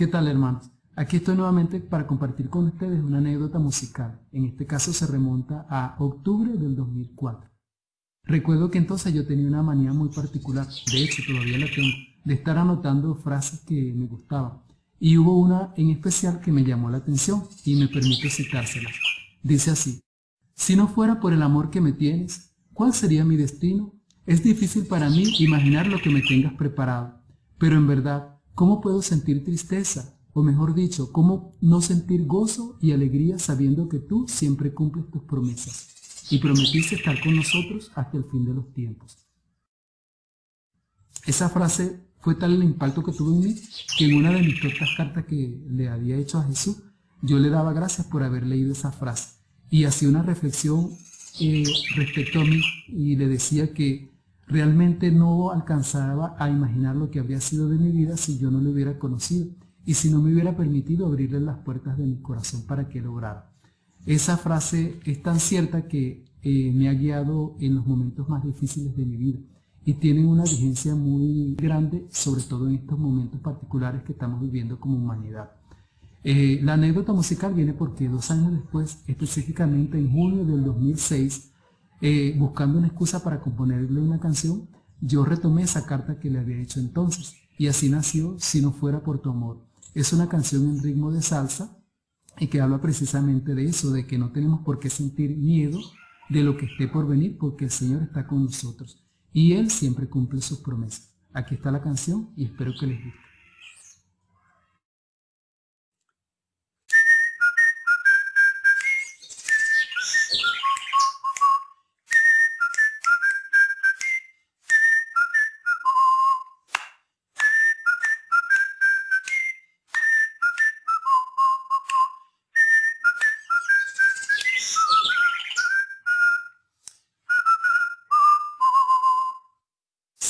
¿Qué tal hermanos? Aquí estoy nuevamente para compartir con ustedes una anécdota musical. En este caso se remonta a octubre del 2004. Recuerdo que entonces yo tenía una manía muy particular, de hecho todavía la tengo, de estar anotando frases que me gustaban. Y hubo una en especial que me llamó la atención y me permito citárselas. Dice así, si no fuera por el amor que me tienes, ¿cuál sería mi destino? Es difícil para mí imaginar lo que me tengas preparado, pero en verdad, ¿cómo puedo sentir tristeza? O mejor dicho, ¿cómo no sentir gozo y alegría sabiendo que tú siempre cumples tus promesas y prometiste estar con nosotros hasta el fin de los tiempos? Esa frase fue tal el impacto que tuvo en mí que en una de mis tantas cartas que le había hecho a Jesús, yo le daba gracias por haber leído esa frase y hacía una reflexión eh, respecto a mí y le decía que Realmente no alcanzaba a imaginar lo que habría sido de mi vida si yo no le hubiera conocido y si no me hubiera permitido abrirle las puertas de mi corazón para que lograra. Esa frase es tan cierta que eh, me ha guiado en los momentos más difíciles de mi vida y tiene una vigencia muy grande, sobre todo en estos momentos particulares que estamos viviendo como humanidad. Eh, la anécdota musical viene porque dos años después, específicamente en junio del 2006, eh, buscando una excusa para componerle una canción, yo retomé esa carta que le había hecho entonces y así nació Si no fuera por tu amor. Es una canción en ritmo de salsa y que habla precisamente de eso, de que no tenemos por qué sentir miedo de lo que esté por venir porque el Señor está con nosotros y Él siempre cumple sus promesas. Aquí está la canción y espero que les guste.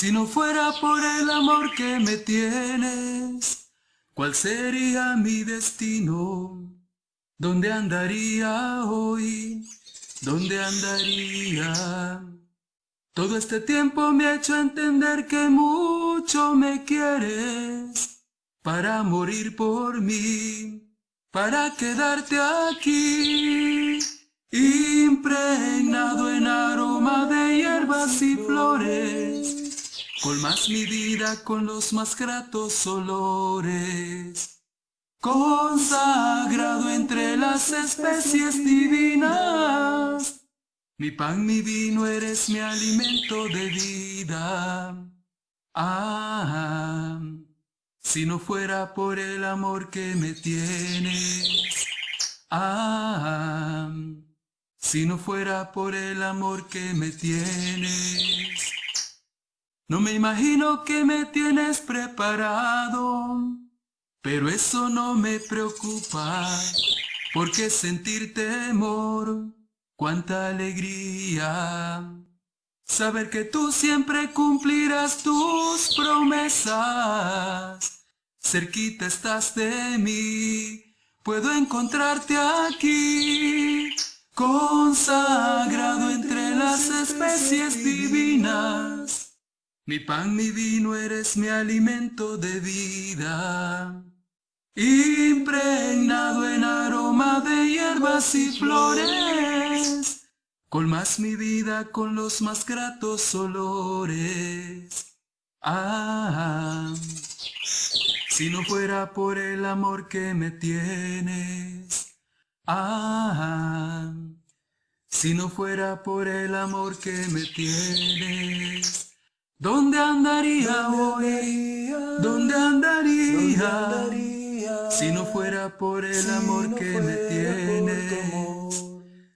Si no fuera por el amor que me tienes, ¿cuál sería mi destino? ¿Dónde andaría hoy? ¿Dónde andaría? Todo este tiempo me ha hecho entender que mucho me quieres para morir por mí, para quedarte aquí, impregnado en aroma de hierbas y flores Colmas mi vida con los más gratos olores. Consagrado entre las especies divinas. Mi pan, mi vino, eres mi alimento de vida. Ah, si no fuera por el amor que me tienes. Ah, si no fuera por el amor que me tienes. No me imagino que me tienes preparado, pero eso no me preocupa, porque sentir temor, cuánta alegría. Saber que tú siempre cumplirás tus promesas, cerquita estás de mí, puedo encontrarte aquí, consagrado entre las especies divinas mi pan, mi vino, eres mi alimento de vida. Impregnado en aroma de hierbas y flores, colmas mi vida con los más gratos olores. Ah, si no fuera por el amor que me tienes. Ah, si no fuera por el amor que me tienes. ¿Dónde andaría hoy? ¿Dónde andaría? Si no fuera por el amor que me tienes.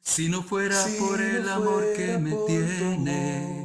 Si no fuera por el amor que me tienes.